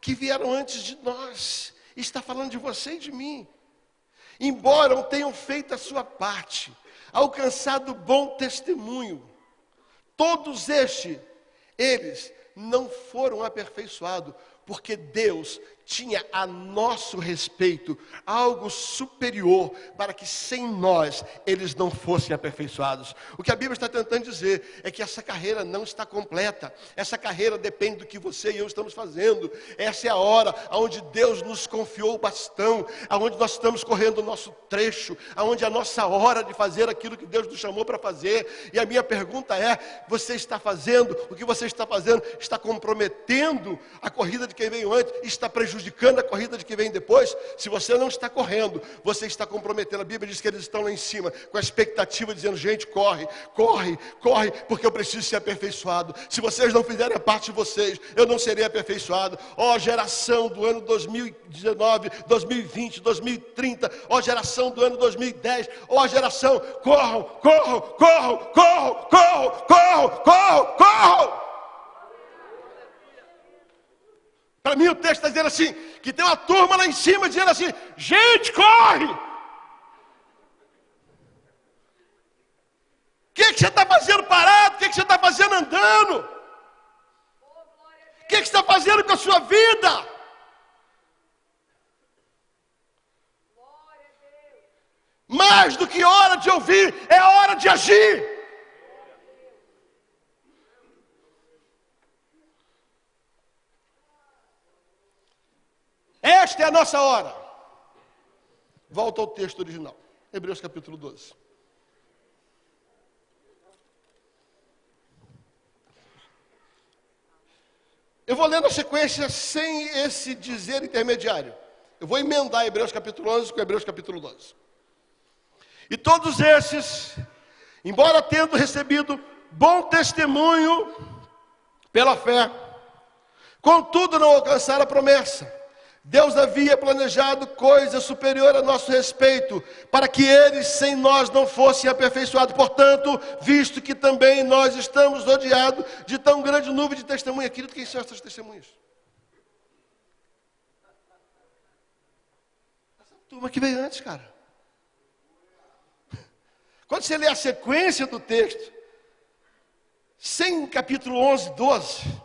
que vieram antes de nós, está falando de você e de mim, embora não tenham feito a sua parte, alcançado bom testemunho, todos estes, eles não foram aperfeiçoados, porque Deus tinha a nosso respeito algo superior para que sem nós eles não fossem aperfeiçoados. O que a Bíblia está tentando dizer é que essa carreira não está completa. Essa carreira depende do que você e eu estamos fazendo. Essa é a hora onde Deus nos confiou o bastão, aonde nós estamos correndo o nosso trecho, aonde é a nossa hora de fazer aquilo que Deus nos chamou para fazer. E a minha pergunta é: você está fazendo o que você está fazendo? Está comprometendo a corrida de quem veio antes? Está prejudicando prejudicando a corrida de que vem depois, se você não está correndo, você está comprometendo. A Bíblia diz que eles estão lá em cima, com a expectativa, dizendo: gente, corre, corre, corre, porque eu preciso ser aperfeiçoado. Se vocês não fizerem a parte de vocês, eu não serei aperfeiçoado. Ó oh, geração do ano 2019, 2020, 2030, ó oh, geração do ano 2010, ó oh, geração, corram, corram, corram, corram, corram, corram, corram, corram. Para mim o texto está dizendo assim, que tem uma turma lá em cima dizendo assim, gente, corre! O que, que você está fazendo parado? O que, que você está fazendo andando? O que, que você está fazendo com a sua vida? Mais do que hora de ouvir, é hora de agir. Esta é a nossa hora. Volta ao texto original. Hebreus capítulo 12. Eu vou lendo a sequência sem esse dizer intermediário. Eu vou emendar Hebreus capítulo 11 com Hebreus capítulo 12. E todos esses, embora tendo recebido bom testemunho pela fé, contudo não alcançaram a promessa Deus havia planejado coisa superior a nosso respeito, para que eles sem nós não fossem aperfeiçoados. Portanto, visto que também nós estamos rodeados de tão grande nuvem de testemunhas, querido, quem são essas testemunhas? Essa turma que veio antes, cara. Quando você lê a sequência do texto, sem capítulo 11, 12,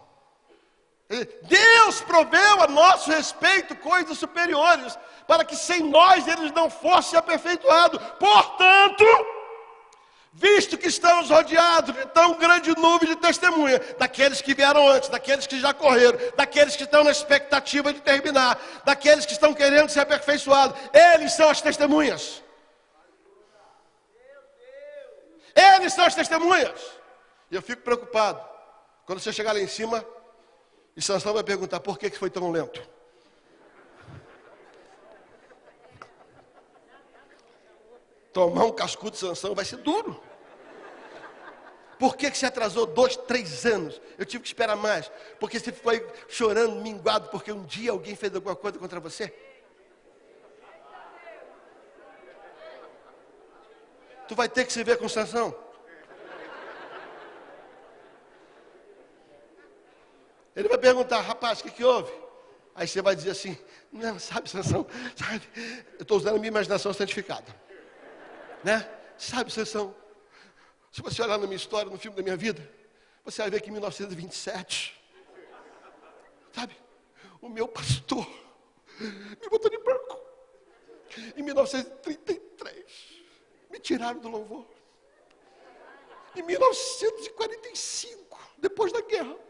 Deus proveu a nosso respeito coisas superiores, para que sem nós eles não fossem aperfeiçoados. Portanto, visto que estamos rodeados de tão grande nuvem de testemunha, daqueles que vieram antes, daqueles que já correram, daqueles que estão na expectativa de terminar, daqueles que estão querendo ser aperfeiçoados, eles são as testemunhas. Eles são as testemunhas. E eu fico preocupado. Quando você chegar lá em cima, e Sansão vai perguntar, por que, que foi tão lento? Tomar um cascudo de Sansão vai ser duro. Por que, que atrasou dois, três anos? Eu tive que esperar mais. Porque você foi chorando, minguado, porque um dia alguém fez alguma coisa contra você? Tu vai ter que se ver com Sansão. Ele vai perguntar, rapaz, o que, que houve? Aí você vai dizer assim, não, sabe, Sansão, sabe, eu estou usando a minha imaginação santificada. Né? Sabe, Sansão, se você olhar na minha história, no filme da minha vida, você vai ver que em 1927, sabe, o meu pastor me botou de banco. Em 1933, me tiraram do louvor. Em 1945, depois da guerra.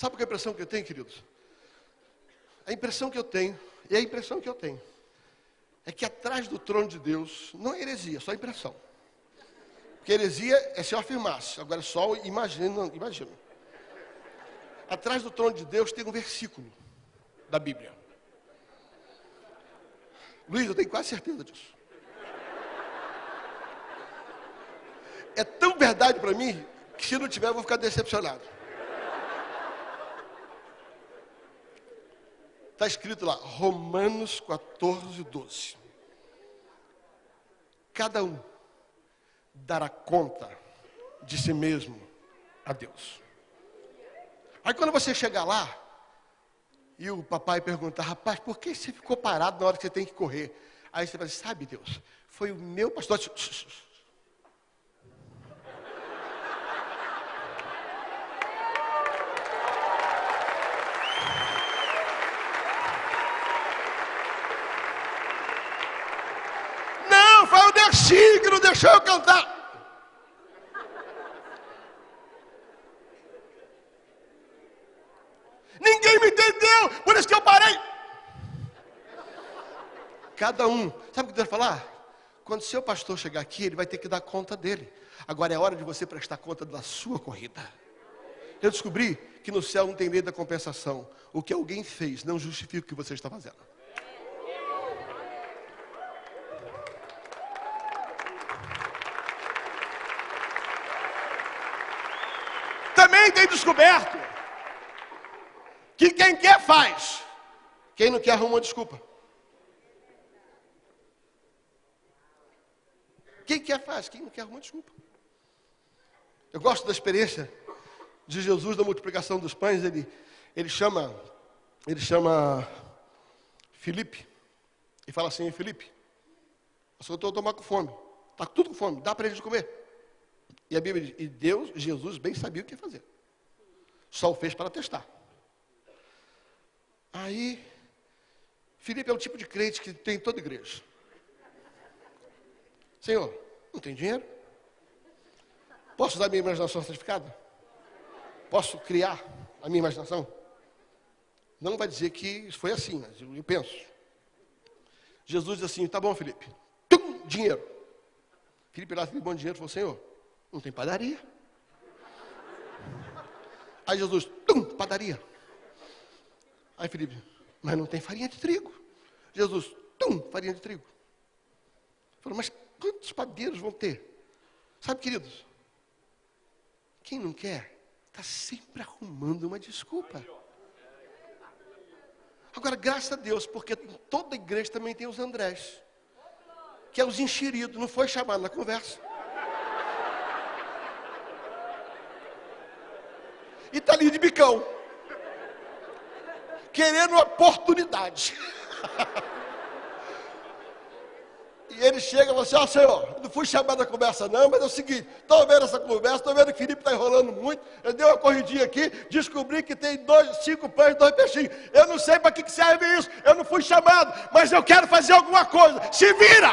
Sabe qual é a impressão que eu tenho, queridos? A impressão que eu tenho, e a impressão que eu tenho, é que atrás do trono de Deus não é heresia, é só impressão. Porque heresia é se eu afirmasse, agora só imagina, imagina. Atrás do trono de Deus tem um versículo da Bíblia. Luiz, eu tenho quase certeza disso. É tão verdade para mim que se não tiver eu vou ficar decepcionado. Está escrito lá, Romanos 14, 12. Cada um dará conta de si mesmo a Deus. Aí quando você chegar lá, e o papai perguntar, rapaz, por que você ficou parado na hora que você tem que correr? Aí você vai sabe Deus, foi o meu pastor. Não deixou eu cantar. Ninguém me entendeu, por isso que eu parei. Cada um, sabe o que Deus vai falar? Quando seu pastor chegar aqui, ele vai ter que dar conta dele. Agora é hora de você prestar conta da sua corrida. Eu descobri que no céu não tem lei da compensação. O que alguém fez não justifica o que você está fazendo. também tem descoberto que quem quer faz, quem não quer arruma uma desculpa. Quem quer faz, quem não quer arruma desculpa. Eu gosto da experiência de Jesus da multiplicação dos pães. Ele, ele chama, ele chama Felipe e fala assim: Felipe, eu estou tomando com fome, está tudo com fome, dá para eles comer. E a Bíblia diz, e Deus, Jesus bem sabia o que fazer. Só o fez para testar. Aí, Filipe é o tipo de crente que tem em toda igreja. Senhor, não tem dinheiro? Posso usar a minha imaginação certificada? Posso criar a minha imaginação? Não vai dizer que foi assim, mas eu, penso. Jesus diz assim, tá bom, Felipe. Tum, dinheiro. Felipe lá, bom dinheiro, falou, Senhor, não tem padaria. Aí Jesus, tum, padaria. Aí Felipe, mas não tem farinha de trigo. Jesus, tum, farinha de trigo. Falou, mas quantos padeiros vão ter? Sabe, queridos, quem não quer, está sempre arrumando uma desculpa. Agora, graças a Deus, porque toda igreja também tem os Andrés, que é os enxeridos, não foi chamado na conversa. E está ali de bicão, querendo oportunidade. E ele chega e fala assim, ó oh, senhor, não fui chamado da conversa não, mas é o seguinte, estou vendo essa conversa, estou vendo que o Felipe está enrolando muito, eu dei uma corridinha aqui, descobri que tem dois, cinco pães e dois peixinhos. Eu não sei para que, que serve isso, eu não fui chamado, mas eu quero fazer alguma coisa. Se vira!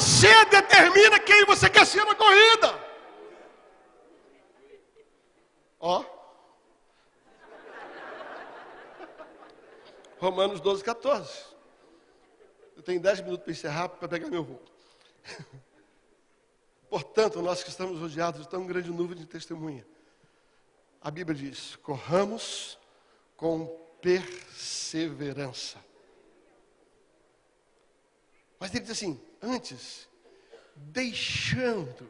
Você determina quem você quer ser na corrida. Ó. Romanos 12, 14. Eu tenho 10 minutos para encerrar para pegar meu voo. Portanto, nós que estamos rodeados de tão grande nuvem de testemunha, a Bíblia diz: corramos com perseverança. Mas ele diz assim: antes, deixando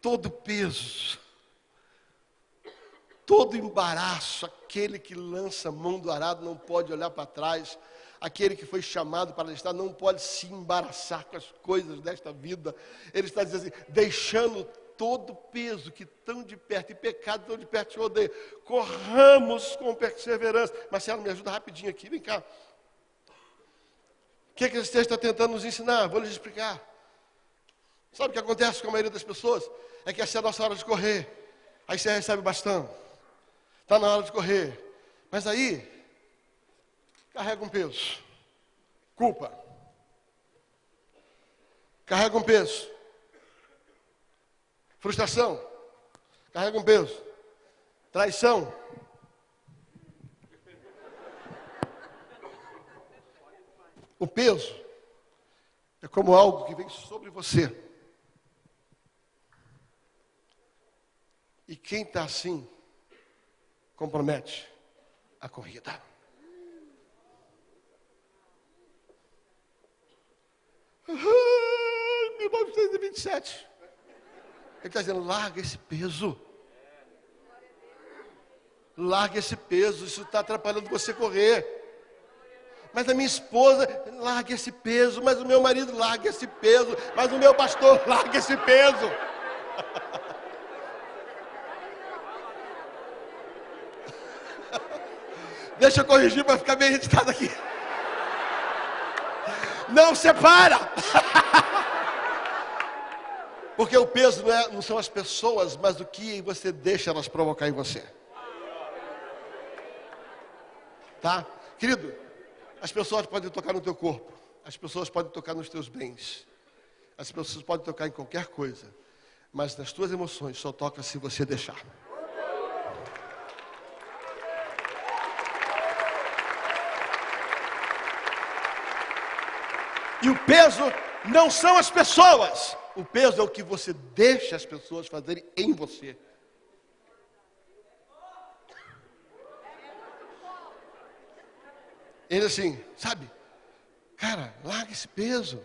todo peso, todo embaraço, aquele que lança a mão do arado não pode olhar para trás, aquele que foi chamado para estar não pode se embaraçar com as coisas desta vida. Ele está dizendo assim, deixando todo peso que tão de perto e pecado tão de perto te odeia. Corramos com perseverança. Marcelo, me ajuda rapidinho aqui, vem cá. O que, é que esse texto está tentando nos ensinar? Vou lhes explicar. Sabe o que acontece com a maioria das pessoas? É que essa é a nossa hora de correr. Aí você recebe bastão. Está na hora de correr. Mas aí, carrega um peso. Culpa. Carrega um peso. Frustração. Carrega um peso. Traição. O peso é como algo que vem sobre você. E quem está assim, compromete a corrida. 1927. Ele está dizendo: larga esse peso. Larga esse peso, isso está atrapalhando você correr. Mas a minha esposa, larga esse peso. Mas o meu marido, larga esse peso. Mas o meu pastor, larga esse peso. Deixa eu corrigir para ficar bem registrado aqui. Não separa. Porque o peso não, é, não são as pessoas, mas o que você deixa elas provocar em você. Tá? Querido, as pessoas podem tocar no teu corpo, as pessoas podem tocar nos teus bens, as pessoas podem tocar em qualquer coisa, mas nas tuas emoções só toca se você deixar. E o peso não são as pessoas, o peso é o que você deixa as pessoas fazerem em você. Ele assim, sabe? Cara, larga esse peso.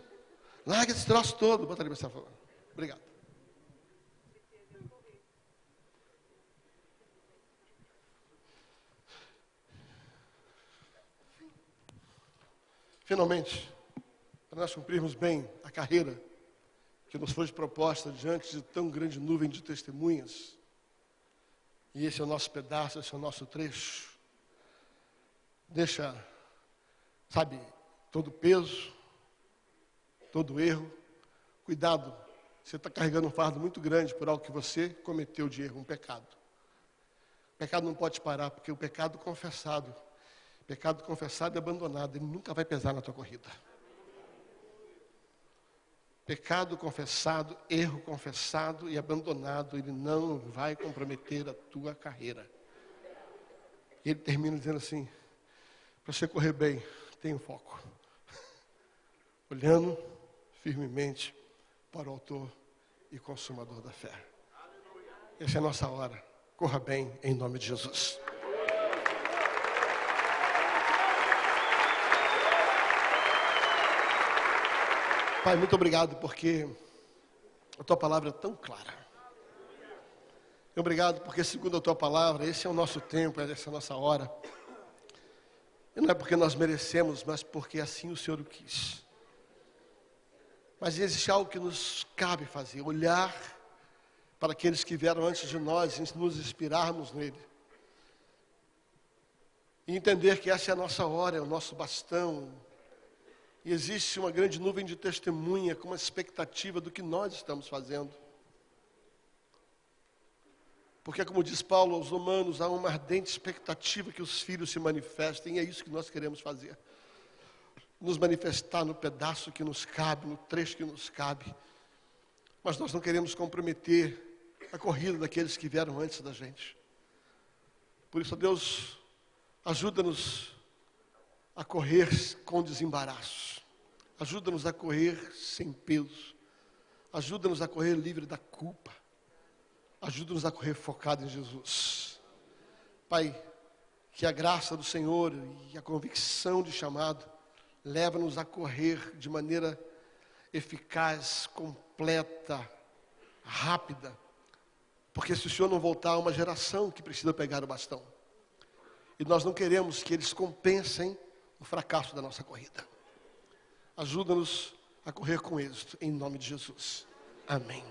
Larga esse troço todo. Bota ali, por favor. Obrigado. Finalmente, para nós cumprirmos bem a carreira que nos foi proposta diante de tão grande nuvem de testemunhas. E esse é o nosso pedaço, esse é o nosso trecho. Deixa, sabe, todo peso, todo erro. Cuidado, você está carregando um fardo muito grande por algo que você cometeu de erro, um pecado. O pecado não pode parar, porque o pecado confessado, pecado confessado e abandonado, ele nunca vai pesar na tua corrida. Pecado confessado, erro confessado e abandonado, ele não vai comprometer a tua carreira. E ele termina dizendo assim: para você correr bem, tenha foco. Olhando firmemente para o Autor e Consumador da fé. Essa é a nossa hora. Corra bem em nome de Jesus. Pai, muito obrigado porque a tua palavra é tão clara. Obrigado porque, segundo a tua palavra, esse é o nosso tempo, essa é a nossa hora. E não é porque nós merecemos, mas porque assim o Senhor o quis. Mas existe algo que nos cabe fazer: olhar para aqueles que vieram antes de nós e nos inspirarmos nele. E entender que essa é a nossa hora, é o nosso bastão, e existe uma grande nuvem de testemunha com uma expectativa do que nós estamos fazendo. Porque, como diz Paulo aos Romanos, há uma ardente expectativa que os filhos se manifestem, e é isso que nós queremos fazer. Nos manifestar no pedaço que nos cabe, no trecho que nos cabe. Mas nós não queremos comprometer a corrida daqueles que vieram antes da gente. Por isso, Deus, ajuda-nos a correr com desembaraço. Ajuda-nos a correr sem peso. Ajuda-nos a correr livre da culpa. Ajuda-nos a correr focado em Jesus. Pai, que a graça do Senhor e a convicção de chamado leva-nos a correr de maneira eficaz, completa, rápida. Porque se o Senhor não voltar, há uma geração que precisa pegar o bastão. E nós não queremos que eles compensem o fracasso da nossa corrida. Ajuda-nos a correr com êxito, em nome de Jesus. Amém.